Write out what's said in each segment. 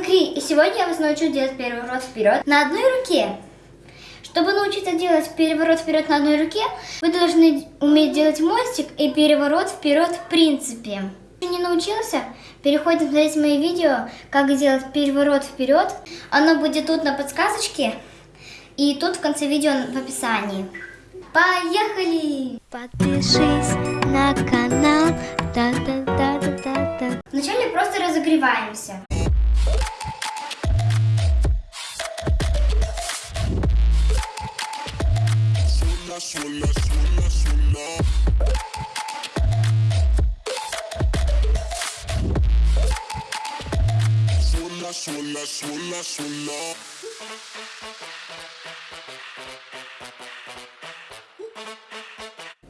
Кри, и сегодня я вас научу делать переворот вперед на одной руке. Чтобы научиться делать переворот вперед на одной руке, вы должны уметь делать мостик и переворот вперед в принципе. Если не научился, переходим смотреть мои видео, как сделать переворот вперед. Оно будет тут на подсказочке и тут в конце видео в описании. Поехали! Подпишись на канал. Да разогреваемся.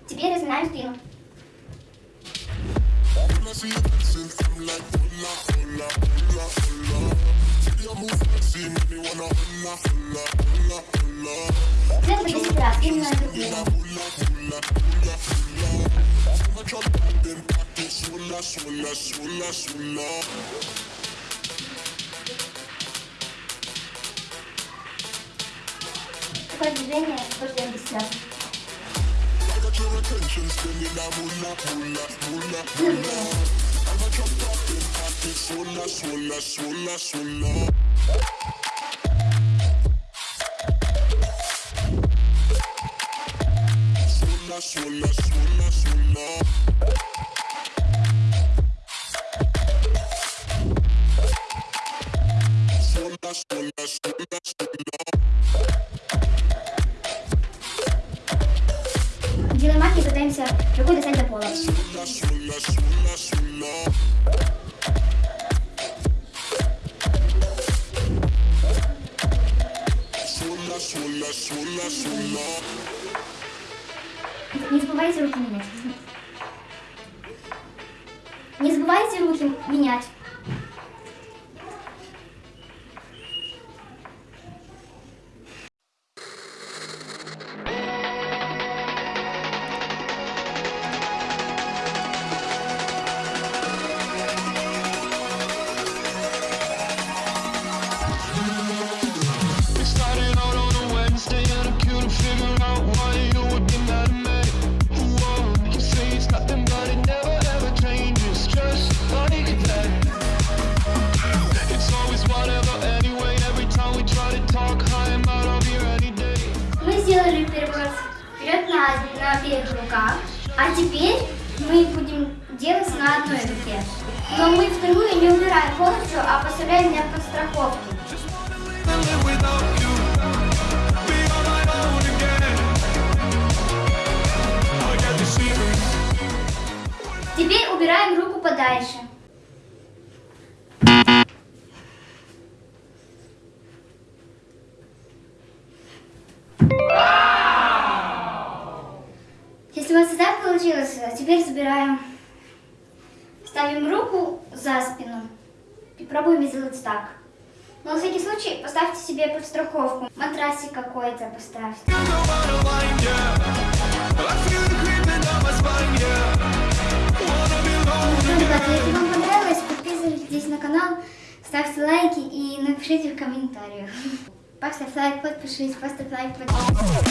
Теперь спину. When I see you dancing, I'm like, hola, hola, hola, hola. See you move fancy, make me wanna hola, hola, hola, hola. Делаем по 10 раз, именно эту длину. Hula, hula, hula, hula. I'm a drop and then pocket, suela, suela, suela, suela. Такое движение тоже делаем 10 раз. I got your attention, spending that moolah, moolah, moolah, Ну, moolah. видно. I'm a drop top Suela, suela, suela. Suela, suela, suela, suela. Suela, suela, suela, suela. Делаем махи и пытаемся рукой достать до пола. Suela, suela, suela, suela. Не забывайте руки менять. Не забывайте руки менять. Сделали переворот вперед на, на обеих руках, а теперь мы будем делать на одной руке. Но мы вторую не убираем полностью, а поставляем для подстраховки. Теперь убираем руку подальше. Если у вас так получилось, теперь забираем, ставим руку за спину и пробуем сделать так. Но на всякий случай поставьте себе подстраховку. Матрасик какой-то поставьте. Если вам понравилось, подписывайтесь на канал, ставьте лайки и напишите в комментариях. Поставь лайк, подпишись, поставь лайк, подпишись.